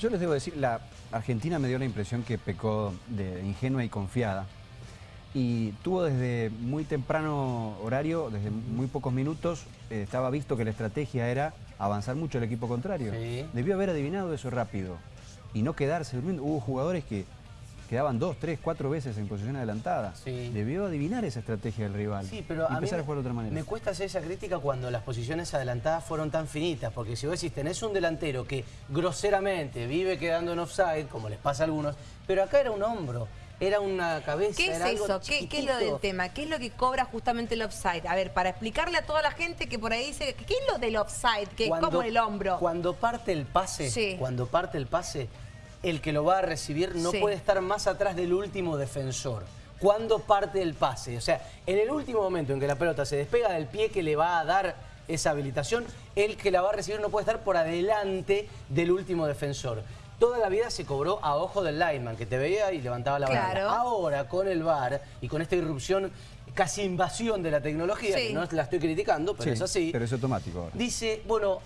Yo les debo decir, la Argentina me dio la impresión que pecó de ingenua y confiada. Y tuvo desde muy temprano horario, desde muy pocos minutos, eh, estaba visto que la estrategia era avanzar mucho el equipo contrario. Sí. Debió haber adivinado eso rápido y no quedarse durmiendo. Hubo jugadores que quedaban dos, tres, cuatro veces en posición adelantada. Sí. Debió adivinar esa estrategia del rival Sí, pero y a mí empezar a jugar de otra manera. Me cuesta hacer esa crítica cuando las posiciones adelantadas fueron tan finitas, porque si vos decís, tenés un delantero que groseramente vive quedando en offside, como les pasa a algunos, pero acá era un hombro, era una cabeza, ¿Qué es era algo eso? ¿Qué, qué es lo del tema? ¿Qué es lo que cobra justamente el offside? A ver, para explicarle a toda la gente que por ahí dice, ¿qué es lo del offside? Que es como el hombro. Cuando parte el pase, Sí. cuando parte el pase, el que lo va a recibir no Sí. puede estar más atrás del último defensor. Cuando parte el pase, o sea, en el último momento en que la pelota se despega del pie que le va a dar esa habilitación, el que la va a recibir no puede estar por adelante del último defensor. Toda la vida se cobró a ojo del lineman, que te veía y levantaba la mano. Claro. Ahora, con el VAR y con esta irrupción, casi invasión de la tecnología, Sí. que no la estoy criticando, pero Sí, es así. pero es automático ahora. Dice, bueno,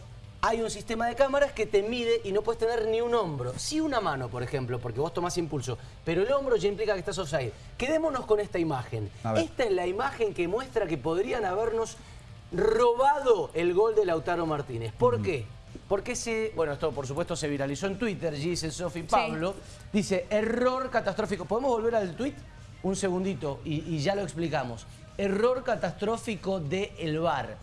hay un sistema de cámaras que te mide y no puedes tener ni un hombro. Sí una mano, por ejemplo, porque vos tomás impulso. Pero el hombro ya implica que estás offside. Quedémonos con esta imagen. Esta es la imagen que muestra que podrían habernos robado el gol de Lautaro Martínez. ¿Por qué? Porque se, bueno, esto por supuesto se viralizó en Twitter, dice Sofi Pablo, dice, error catastrófico. ¿Podemos volver al tweet? Un segundito y, y ya lo explicamos. Error catastrófico de el VAR.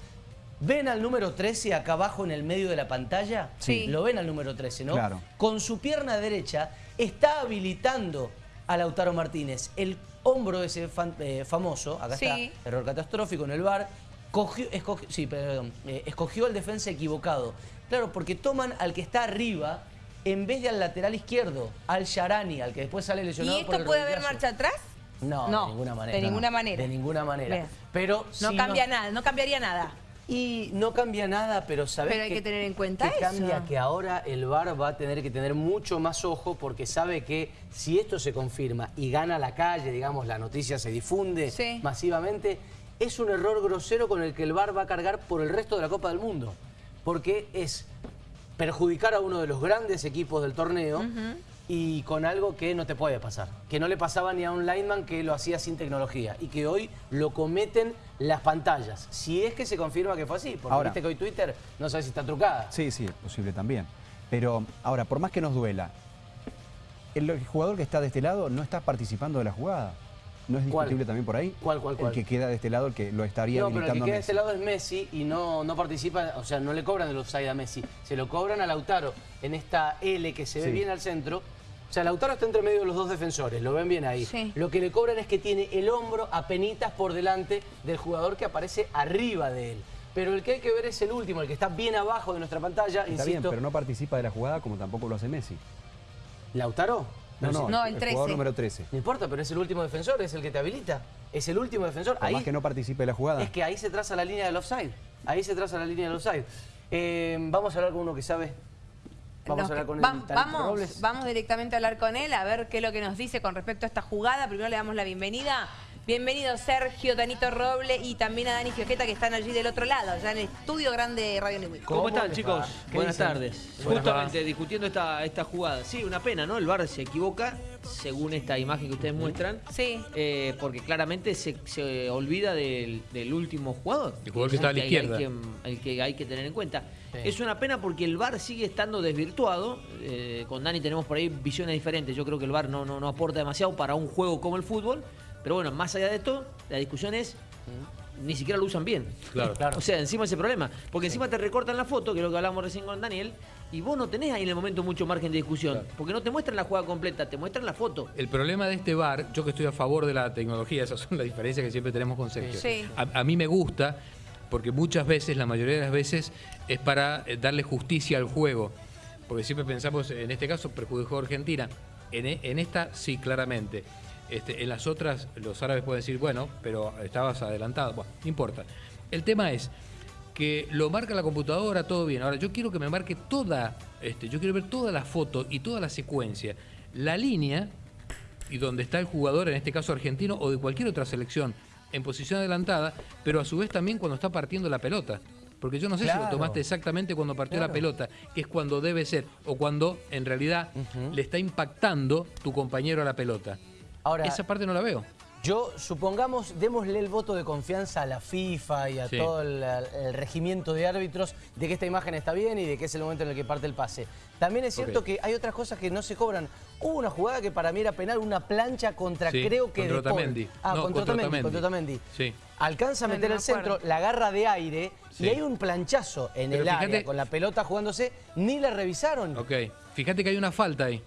¿Ven al número 13 acá abajo en el medio de la pantalla? Sí. Lo ven al número 13, ¿no? Claro. Con su pierna derecha está habilitando a Lautaro Martínez. El hombro ese fan- eh, famoso, acá Sí. está, error catastrófico en el bar, cogió, escogió, sí, perdón, eh, escogió al defensa equivocado. Claro, porque toman al que está arriba en vez de al lateral izquierdo, al Sharani, al que después sale lesionado ¿Y por esto el puede haber marcha atrás? No, No, de ninguna manera. de ninguna manera. De ninguna manera. Pero No sí cambia nada, no cambiaría nada. Y no cambia nada, pero sabes Pero hay que tener en cuenta que eso. cambia que ahora el VAR va a tener que tener mucho más ojo porque sabe que si esto se confirma y gana la calle, digamos, la noticia se difunde Sí. masivamente, es un error grosero con el que el VAR va a cargar por el resto de la Copa del Mundo. Porque es perjudicar a uno de los grandes equipos del torneo y con algo que no te puede pasar. Que no le pasaba ni a un lineman que lo hacía sin tecnología y que hoy lo cometen las pantallas. Si es que se confirma que fue así, porque Ahora. viste que hoy Twitter no sabe si está trucada. Sí, sí, es posible también. Pero ahora, por más que nos duela, el, jugador que está de este lado no está participando de la jugada. ¿No es ¿Cuál? discutible también por ahí? ¿Cuál, cuál, cuál? El que queda de este lado, el que lo estaría No, pero el que queda de este lado es Messi y no, no participa, o sea, no le cobran el offside a Messi, se lo cobran a Lautaro en esta L que se ve bien al centro. O sea, Lautaro está entre medio de los dos defensores, lo ven bien ahí. Sí. Lo que le cobran es que tiene el hombro apenitas por delante del jugador que aparece arriba de él. Pero el que hay que ver es el último, el que está bien abajo de nuestra pantalla, Está insisto. bien, pero no participa de la jugada como tampoco lo hace Messi. ¿Lautaro? No, no, No, el, el 13. jugador número 13. No importa, pero es el último defensor, es el que te habilita. Es el último defensor. Por Ahí, más que no participe de la jugada. Es que ahí se traza la línea del offside. Ahí se traza la línea del offside. Eh, vamos a hablar con uno que sabe. Vamos a hablar con va- vamos, Robles. vamos directamente a hablar con él, a ver qué es lo que nos dice con respecto a esta jugada. Primero le damos la bienvenida. Bienvenido Sergio, Tanito Roble y también a Dani Fiojeta que están allí del otro lado, ya en el estudio grande de Radio Newell. ¿Cómo ¿Cómo, están chicos? Buenas dicen? tardes. Buenas Justamente discutiendo esta, esta jugada. Sí, una pena, ¿no? El VAR se equivoca, según esta imagen que ustedes muestran. Sí. eh, porque claramente se, se olvida del, del último jugador. El jugador que es está a la hay- izquierda. hay que- el que hay que tener en cuenta. Sí. Es una pena porque el VAR sigue estando desvirtuado. eh, con Dani tenemos por ahí visiones diferentes. Yo creo que el VAR no, no, no aporta demasiado para un juego como el fútbol. Pero bueno, más allá de esto, la discusión es... Ni siquiera lo usan bien. Claro. Claro. O sea, encima ese problema. Porque encima te recortan la foto, que es lo que hablamos recién con Daniel, y vos no tenés ahí en el momento mucho margen de discusión. Porque no te muestran la jugada completa, te muestran la foto. El problema de este bar, yo que estoy a favor de la tecnología, esas son las diferencias que siempre tenemos con Sergio. Sí. A, a mí me gusta porque muchas veces, la mayoría de las veces, es para eh, darle justicia al juego. Porque siempre pensamos, en este caso, perjudicó a Argentina. En, en esta, sí, claramente. Este, en las otras, los árabes pueden decir, bueno, pero estabas adelantado. Bueno, no importa. El tema es que lo marca la computadora, todo bien. Ahora, yo quiero que me marque toda, este, yo quiero ver toda la foto y toda la secuencia. La línea y donde está el jugador, en este caso argentino o de cualquier otra selección, en posición adelantada, pero a su vez también cuando está partiendo la pelota. Porque yo no sé si lo tomaste exactamente cuando partió la pelota, que es cuando debe ser, o cuando en realidad le está impactando tu compañero a la pelota. Ahora, Esa parte no la veo. Yo, supongamos, démosle el voto de confianza a la FIFA y a Sí. todo el, el regimiento de árbitros de que esta imagen está bien y de que es el momento en el que parte el pase. También es cierto que hay otras cosas que no se cobran. Hubo una jugada que para mí era penal, una plancha contra Sí, creo que contra. Otamendi. Ah, No, contra Otamendi, contra Otamendi. Sí. Alcanza a meter no el centro, la agarra de aire Sí. y hay un planchazo en Pero el área fíjate- con la pelota jugándose, ni la revisaron. Ok, fíjate que hay una falta ahí.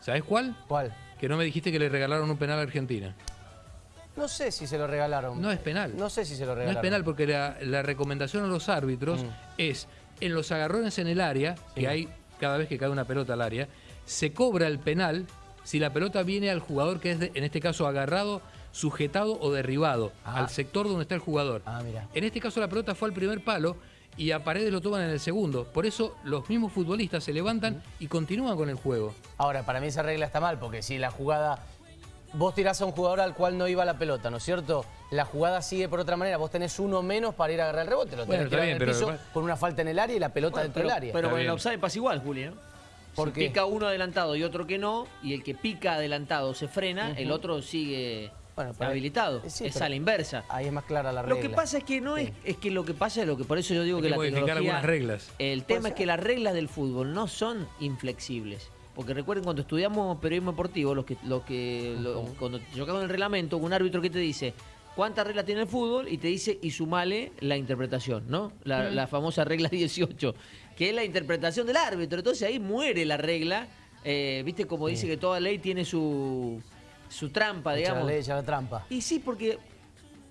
¿Sabes cuál? ¿Cuál? Que no me dijiste que le regalaron un penal a Argentina. No sé si se lo regalaron. No es penal. No sé si se lo No regalaron. es penal porque la, la recomendación a los árbitros Mm. es en los agarrones en el área, que hay cada vez que cae una pelota al área, se cobra el penal si la pelota viene al jugador que es, de- en este caso, agarrado, sujetado o derribado, Ah. al sector donde está el jugador. Ah, mira. En este caso la pelota fue al primer palo y a Paredes lo toman en el segundo. Por eso los mismos futbolistas se levantan y continúan con el juego. Ahora, para mí esa regla está mal, porque si la jugada. Vos tirás a un jugador al cual no iba la pelota, ¿no es cierto? La jugada sigue por otra manera. Vos tenés uno menos para ir a agarrar el rebote. Lo Bueno, tenés que está tirar bien, en el pero piso con una falta en el área y la pelota Bueno, dentro pero, del área. pero con el offside pasa igual, Juli, ¿no? ¿Por si qué? pica uno adelantado y otro que no, y el que pica adelantado se frena, el otro sigue Bueno, habilitado. Sí, es a la inversa. Ahí es más clara la Lo regla. que pasa es que no es, es que lo que pasa es lo que por eso yo digo Hay que, que la tecnología, algunas reglas. El tema es que las reglas del fútbol no son inflexibles. Porque recuerden cuando estudiamos periodismo deportivo, los que, los que lo- cuando con el reglamento, un árbitro que te dice cuántas reglas tiene el fútbol y te dice y sumale la interpretación, ¿no? La, la famosa regla 18, que es la interpretación del árbitro. Entonces ahí muere la regla. Eh, Viste como dice que toda ley tiene su, su trampa, Echa la digamos. ley, echa la trampa. Y sí, porque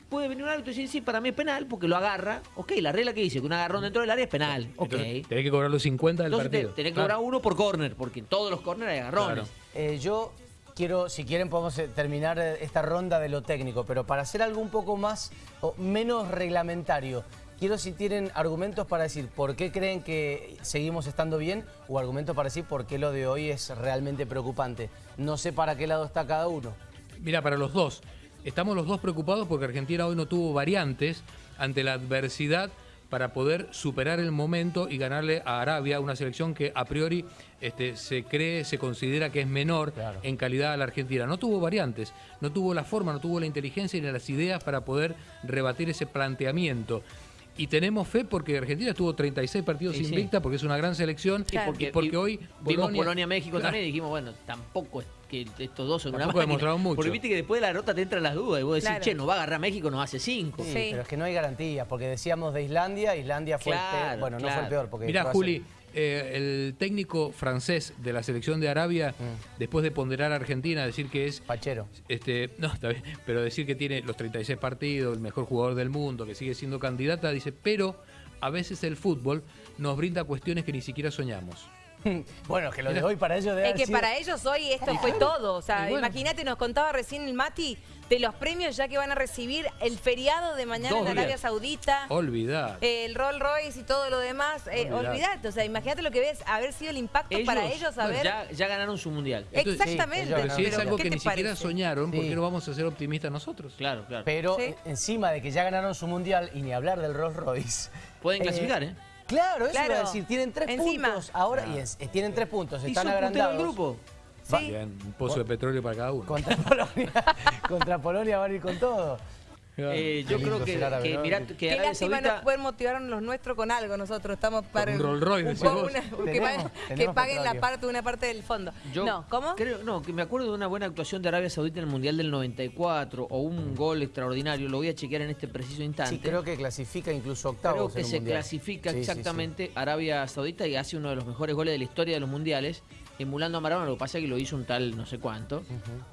puede venir un árbitro y decir, sí, para mí es penal, porque lo agarra. Ok, la regla que dice que un agarrón dentro del área es penal. Ok. Entonces, tenés que cobrar los 50 del Entonces partido. tenés que Claro. cobrar uno por córner, porque en todos los córneres hay agarrones. Claro. Eh, yo quiero, si quieren podemos eh, terminar eh, esta ronda de lo técnico, pero para hacer algo un poco más o menos reglamentario, quiero si tienen argumentos para decir por qué creen que seguimos estando bien o argumentos para decir por qué lo de hoy es realmente preocupante. No sé para qué lado está cada uno. Mira, para los dos. Estamos los dos preocupados porque Argentina hoy no tuvo variantes ante la adversidad para poder superar el momento y ganarle a Arabia, una selección que a priori este, se cree, se considera que es menor Claro. en calidad a la Argentina. No tuvo variantes, no tuvo la forma, no tuvo la inteligencia ni las ideas para poder rebatir ese planteamiento. Y tenemos fe porque Argentina estuvo 36 partidos Sí, sí. invicta porque es una gran selección Y porque, y porque vi- hoy vimos Polonia-México Claro. también y dijimos, bueno, tampoco es que estos dos son una Tampoco máquina. demostraron mucho. Porque viste que después de la derrota te entran las dudas y vos decís, Claro. che, nos va a agarrar México, nos hace cinco. Sí, Sí. Pero es que no hay garantías, porque decíamos de Islandia, Islandia fue el peor. Bueno, no fue el peor. Porque Mira, Croacia- Juli, eh, el técnico francés de la selección de Arabia, Mm. después de ponderar a Argentina, decir que es. Pachero. Este, no, está bien, pero decir que tiene los 36 partidos, el mejor jugador del mundo, que sigue siendo candidata, dice, pero a veces el fútbol nos brinda cuestiones que ni siquiera soñamos. bueno, que lo de hoy para ellos debe Es haber que sido- para ellos hoy esto fue todo. O sea, bueno. imagínate, nos contaba recién el Mati de los premios ya que van a recibir el feriado de mañana Dos en Arabia días. Saudita. Olvidad. El Rolls Royce y todo lo demás, eh, Olvidate. olvidate, o sea, imagínate lo que ves, haber sido el impacto para ellos, bueno, haber... ya, ya ganaron su mundial. Entonces, Exactamente, sí, Pero es algo ¿qué que ni siquiera soñaron, ¿por Sí. qué no vamos a ser optimistas nosotros? Claro, claro. Pero Sí. encima de que ya ganaron su mundial y ni hablar del Rolls Royce. Pueden eh, clasificar, ¿eh? Claro, eso Claro. iba a decir. Tienen tres Encima. puntos ahora y es- eh, tienen tres puntos. Y Están punteros agrandados. del grupo. Sí. Bien, un pozo de petróleo para cada uno. Contra Polonia. Contra Polonia van a ir con todo. Eh, yo creo que, ser árabe, que, ¿no? mirá, que Qué Arabia lástima Saudita... no poder motivar los nuestros con algo. Nosotros estamos para un Rolls Royce, un decís poco vos. una- que, Tenemos- paguen, que tenemos paguen la parte, una parte del fondo. Yo no, ¿cómo? Creo, no, que me acuerdo de una buena actuación de Arabia Saudita en el Mundial del 94 o un gol extraordinario, lo voy a chequear en este preciso instante. Sí, creo que clasifica incluso octavos. Creo que en un se mundial. clasifica Sí, sí, sí. exactamente Arabia Saudita y hace uno de los mejores goles de la historia de los mundiales, emulando a Maradona. Lo que pasa es que lo hizo un tal no sé cuánto.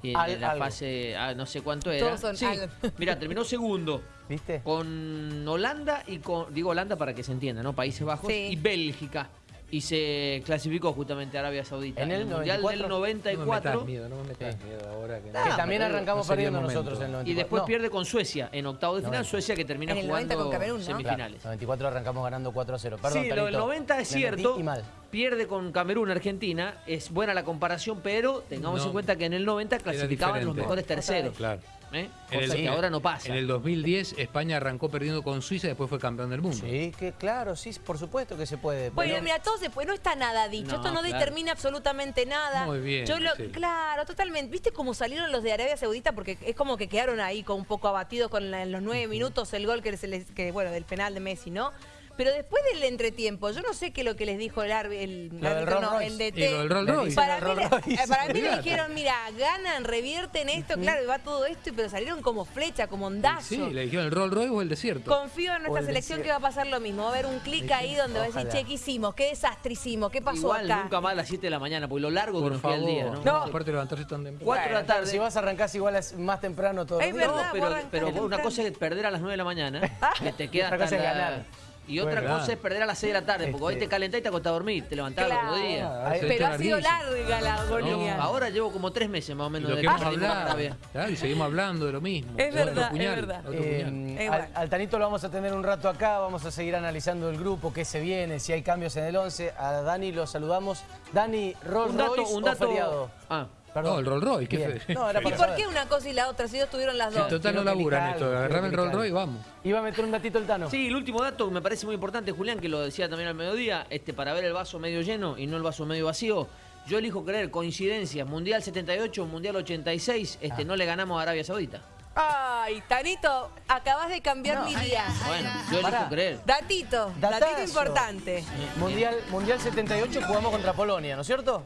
Y en Al- la algo. fase, ah, no sé cuánto era. Todos son sí, mira, terminó segundo ¿Viste? con Holanda y con, digo Holanda para que se entienda, ¿no? Países Bajos Sí. y Bélgica. Y se clasificó justamente Arabia Saudita. En el Mundial 94. del No me 94. metas miedo, no me metas miedo ahora. Que que Ah, también arrancamos no perdiendo nosotros en el 94. Y después No, pierde con Suecia en octavo de final. 90. Suecia que termina En el 90 jugando con Camerún, ¿no? Claro, semifinales. 94 arrancamos ganando 4 a 0. Perdón, sí, lo del Carlito. 90 es Me cierto. Y mal. Pierde con Camerún, Argentina. Es buena la comparación, pero tengamos No. en cuenta que en el 90 Era clasificaban los mejores terceros. Claro. ¿Eh? Cosa el- que ahora no pasa. En el 2010 España arrancó perdiendo con Suiza y después fue campeón del mundo. Sí, que claro, sí, por supuesto que se puede. Bueno, pero- mira, todo se puede, no está nada dicho, No, esto no claro. determina absolutamente nada. Muy bien, Yo lo, sí. Claro, totalmente. ¿Viste cómo salieron los de Arabia Saudita? Porque es como que quedaron ahí con un poco abatidos con la- en los nueve minutos el gol que, se les, que bueno, del penal de Messi, ¿no? Pero después del entretiempo, yo no sé qué es lo que les dijo el árbitro, el, Lo árbitro, no, Rolls el Royce. DT. Y lo del Rolls Le Royce. Para mí, le, Rolls Royce. para mí le Olvídate. dijeron, mira, ganan, revierten esto, claro, y va todo esto, pero salieron como flecha, como ondazo. Sí, le dijeron el Rolls Royce o el desierto. Confío en nuestra el selección desierto. que va a pasar lo mismo. Va a haber un clic ahí donde va a decir, Ojalá. che, ¿qué hicimos? ¿Qué desastre hicimos? ¿Qué pasó Igual acá? nunca más a las 7 de la mañana, porque lo largo que Por nos queda el favor. día, ¿no? No. Aparte de levantarse tan temprano. 4 de la tarde. Si vas a arrancar igual es más temprano todo Es el día. verdad, No, pero, vos arrancás pero una temprano. cosa es perder a las 9 de la mañana, que te queda Otra cosa hasta es la- ganar. Y otra cosa es perder a las 6 de la tarde, porque hoy Este- te calentás y te acostás a dormir, te levantás Claro. al otro día. Pero ha sido larga la No, agonía. ahora llevo como 3 meses más o Y menos lo de que hemos hablado. Claro, y seguimos hablando de lo mismo. Es Otro verdad, es verdad. otro Eh, puñal. Es al, Tanito lo vamos a tener un rato acá, vamos a seguir analizando el grupo, qué se viene, si hay cambios en el 11. A Dani lo saludamos. Dani, Rolls Un dato, Royce un o dato. feriado? Ah, Perdón. No, el Rolls Royce, qué No, era ¿Y por qué una cosa y la otra? Si ellos tuvieron las dos. Si total no laburan esto, agarrame el Rolls Royce y vamos. Iba a meter un datito el Tano. Sí, el último dato que me parece muy importante, Julián, que lo decía también al mediodía, este, para ver el vaso medio lleno y no el vaso medio vacío. Yo elijo creer coincidencias, Mundial 78, Mundial 86, este, no le ganamos a Arabia Saudita. Ay, Tanito, acabas de cambiar mi día. Bueno, yo elijo Pará. creer. Datito, Datazo. datito importante. Mundial, Mundial 78 jugamos contra Polonia, ¿no es cierto?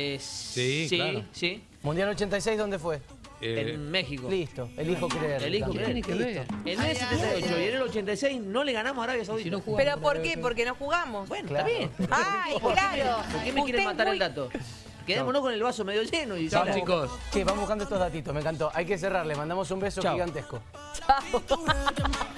Eh, Sí, sí, claro. sí, Mundial 86, ¿dónde fue? Eh, en México. Listo, elijo creer. Elijo creer. tiene que ver? En el 78 y en el 86 no le ganamos a Arabia Saudita. Si no jugamos. ¿Pero por qué? Porque no jugamos. Bueno, Claro. está bien. Ay, claro. ¿Por qué me quieren matar muy- el dato? Quedémonos con el vaso medio lleno y Chao, ya. chicos. Che, vamos buscando estos datitos, me encantó. Hay que cerrar, le mandamos un beso Chao. gigantesco. Chao.